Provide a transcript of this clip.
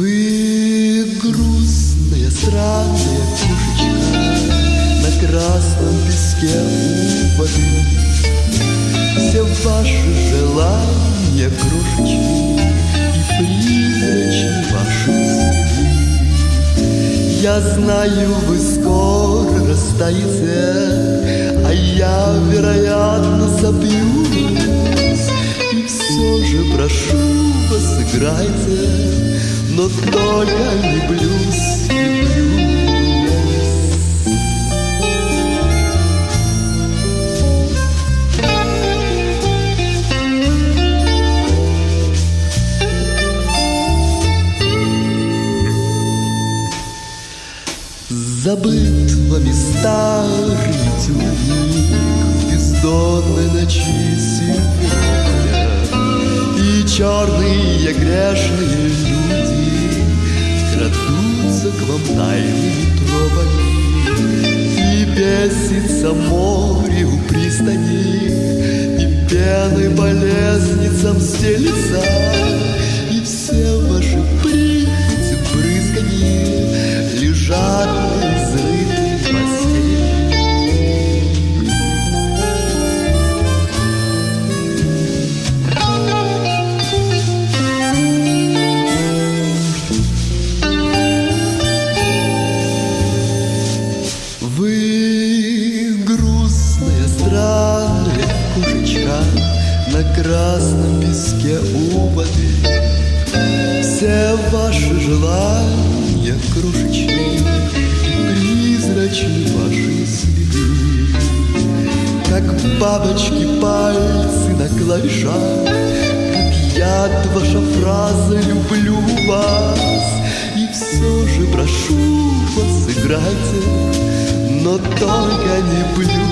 Вы грустная, странная кошечка На красном песке у воды. Все ваши желания крошечки И призрачны ваши сны Я знаю, вы скоро расстаете А я, вероятно, собьюсь. И все же прошу вас, играйте но не блюз, не блюз. Забыт вами старый тюник В бездонной ночи сегодня И черные грешные тайными тропами И бесится море у пристани И пеной по лестницам стелится И все красном песке у воды Все ваши желания крошечные Призрачны ваши следы. Как бабочки пальцы на клавишах Как яд ваша фраза «люблю вас» И все же прошу вас, играйте но только не блюз.